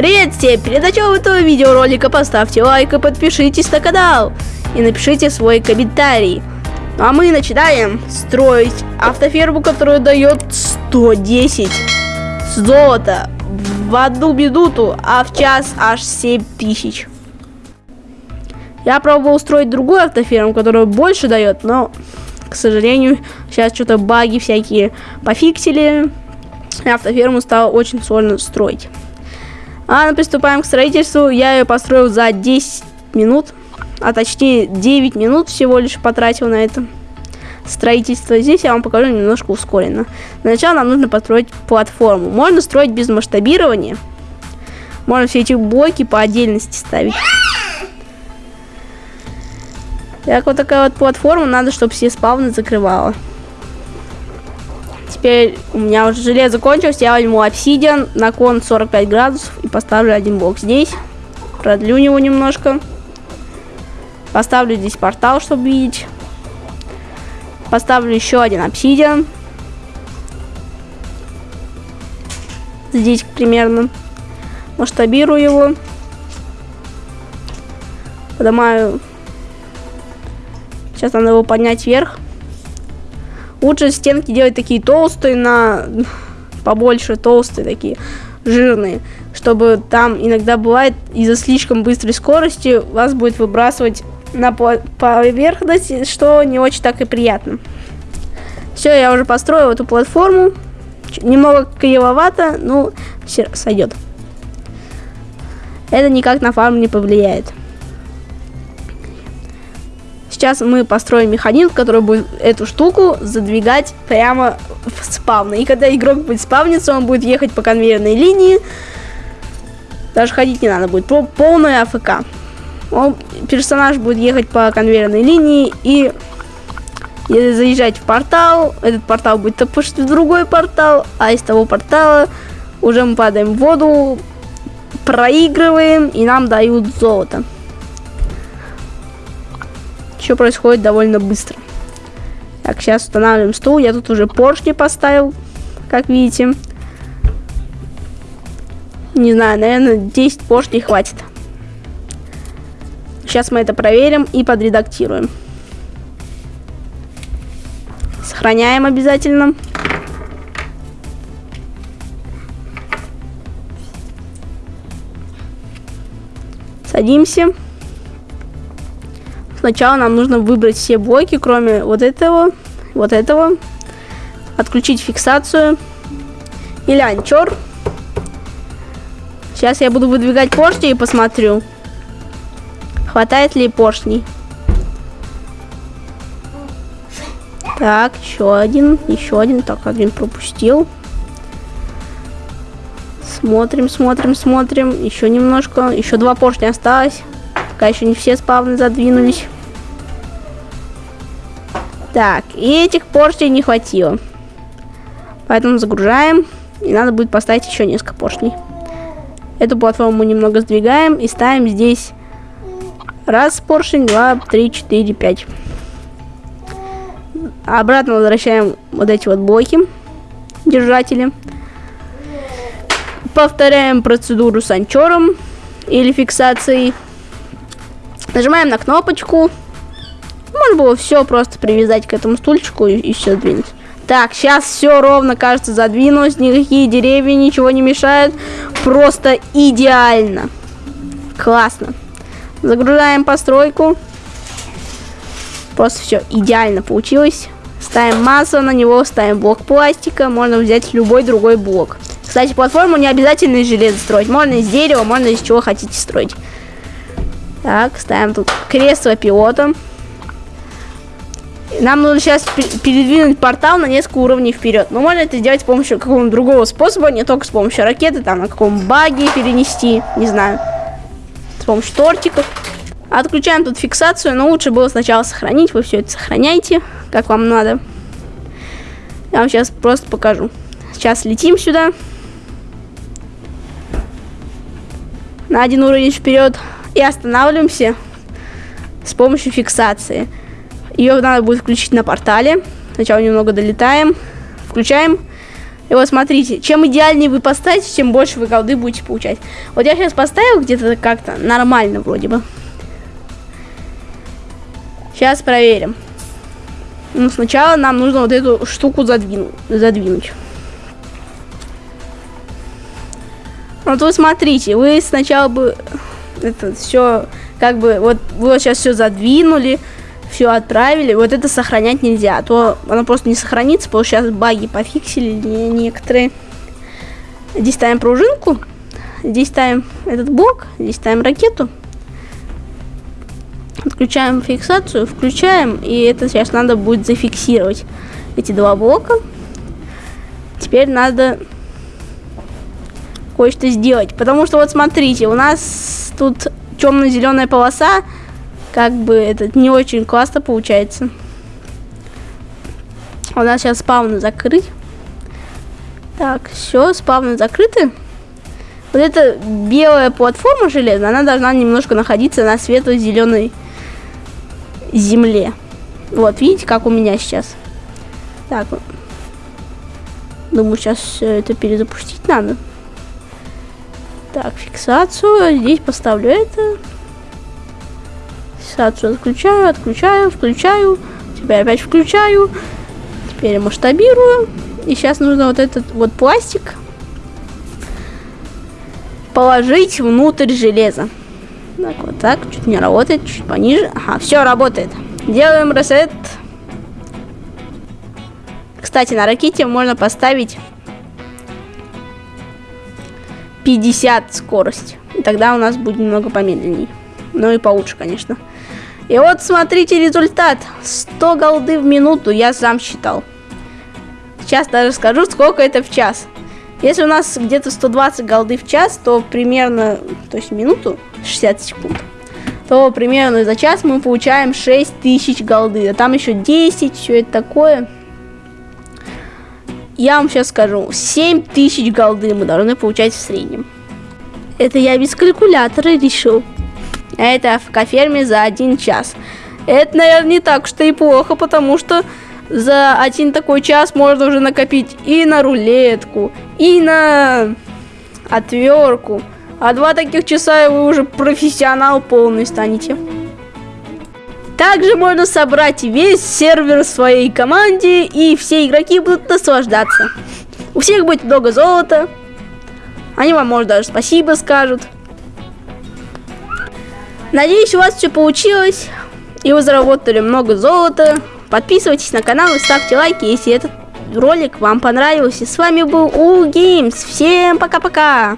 Привет всем! Перед началом этого видеоролика поставьте лайк и подпишитесь на канал. И напишите свой комментарий. Ну а мы начинаем строить автоферму, которая дает 110 золота в одну минуту, а в час аж 7 тысяч. Я пробовал устроить другую автоферму, которая больше дает, но, к сожалению, сейчас что-то баги всякие пофиксили. И автоферму стало очень сложно строить. А мы приступаем к строительству. Я ее построил за 10 минут, а точнее 9 минут всего лишь потратил на это строительство. Здесь я вам покажу немножко ускоренно. Сначала нам нужно построить платформу. Можно строить без масштабирования. Можно все эти блоки по отдельности ставить. Так, вот такая вот платформа. Надо, чтобы все спавны закрывала. Теперь у меня уже железо кончилось, я возьму обсидиан на кон 45 градусов и поставлю один блок здесь. Продлю него немножко. Поставлю здесь портал, чтобы видеть. Поставлю еще один обсидиан. Здесь примерно. Масштабирую его. Поднимаю. Сейчас надо его поднять вверх. Лучше стенки делать такие толстые, на побольше толстые такие, жирные, чтобы там иногда бывает из-за слишком быстрой скорости вас будет выбрасывать на поверхность, что не очень так и приятно. Все, я уже построил эту платформу. Немного кривовато, ну, все сойдет. Это никак на фарм не повлияет. Сейчас мы построим механизм, который будет эту штуку задвигать прямо в спавны. И когда игрок будет спавниться, он будет ехать по конвейерной линии. Даже ходить не надо будет. Полная АФК. Он, персонаж будет ехать по конвейерной линии и заезжать в портал. Этот портал будет топушить в другой портал, а из того портала уже мы падаем в воду, проигрываем и нам дают золото все происходит довольно быстро. Так, сейчас устанавливаем стул. Я тут уже поршни поставил, как видите. Не знаю, наверное, 10 поршней хватит. Сейчас мы это проверим и подредактируем. Сохраняем обязательно. Садимся. Сначала нам нужно выбрать все блоки, кроме вот этого, вот этого. Отключить фиксацию. Или анчор. Сейчас я буду выдвигать поршни и посмотрю, хватает ли поршней. Так, еще один, еще один. Так, один пропустил. Смотрим, смотрим, смотрим. Еще немножко. Еще два поршня осталось. Пока еще не все спавны задвинулись. Так, и этих поршней не хватило. Поэтому загружаем. И надо будет поставить еще несколько поршней. Эту платформу немного сдвигаем и ставим здесь раз поршень, два, три, четыре, пять. Обратно возвращаем вот эти вот блоки, держатели. Повторяем процедуру с анчором или фиксацией. Нажимаем на кнопочку. Можно было все просто привязать к этому стульчику и, и все двинуть. Так, сейчас все ровно, кажется, задвинулось. Никакие деревья ничего не мешают. Просто идеально. Классно. Загружаем постройку. Просто все идеально получилось. Ставим массу на него, ставим блок пластика. Можно взять любой другой блок. Кстати, платформу не обязательно из железа строить. Можно из дерева, можно из чего хотите строить. Так, ставим тут кресло пилота. Нам нужно сейчас передвинуть портал на несколько уровней вперед. Но можно это сделать с помощью какого-то другого способа, не только с помощью ракеты, там на каком баге перенести, не знаю. С помощью тортиков. Отключаем тут фиксацию, но лучше было сначала сохранить. Вы все это сохраняйте, как вам надо. Я вам сейчас просто покажу. Сейчас летим сюда. На один уровень вперед и останавливаемся с помощью фиксации. Ее надо будет включить на портале. Сначала немного долетаем, включаем И вот смотрите, чем идеальнее вы поставите, тем больше вы голды будете получать. Вот я сейчас поставил где-то как-то нормально вроде бы. Сейчас проверим. Ну, сначала нам нужно вот эту штуку задвину, задвинуть. Вот вы смотрите, вы сначала бы это все как бы вот вы вот сейчас все задвинули, все отправили. Вот это сохранять нельзя, а то оно просто не сохранится, потому что сейчас баги пофиксили некоторые. Здесь ставим пружинку, здесь ставим этот блок, здесь ставим ракету. Отключаем фиксацию, включаем, и это сейчас надо будет зафиксировать эти два блока. Теперь надо кое-что сделать, потому что вот смотрите, у нас тут темно-зеленая полоса, как бы это не очень классно получается. У нас сейчас спавны закрыть. Так, все, спавны закрыты. Вот эта белая платформа железная, она должна немножко находиться на светло-зеленой земле. Вот, видите, как у меня сейчас. Так, думаю, сейчас все это перезапустить надо. Так, фиксацию. Здесь поставлю это. Фиксацию отключаю, отключаю, включаю. Теперь опять включаю. Теперь масштабирую. И сейчас нужно вот этот вот пластик положить внутрь железа. Так, вот так, чуть не работает, чуть пониже. Ага, все работает. Делаем ресет. Кстати, на ракете можно поставить 50 скорость. И тогда у нас будет немного помедленнее. Ну и получше, конечно. И вот смотрите результат. 100 голды в минуту, я сам считал. Сейчас даже скажу, сколько это в час. Если у нас где-то 120 голды в час, то примерно, то есть минуту, 60 секунд, то примерно за час мы получаем 6000 голды. А там еще 10, все это такое. Я вам сейчас скажу, 7000 голды мы должны получать в среднем. Это я без калькулятора решил. А это в каферме за один час. Это, наверное, не так что и плохо, потому что за один такой час можно уже накопить и на рулетку, и на отвертку. А два таких часа, и вы уже профессионал полный станете. Также можно собрать весь сервер в своей команде, и все игроки будут наслаждаться. У всех будет много золота. Они вам, может, даже спасибо скажут. Надеюсь, у вас все получилось, и вы заработали много золота. Подписывайтесь на канал и ставьте лайки, если этот ролик вам понравился. С вами был У Games. Всем пока-пока!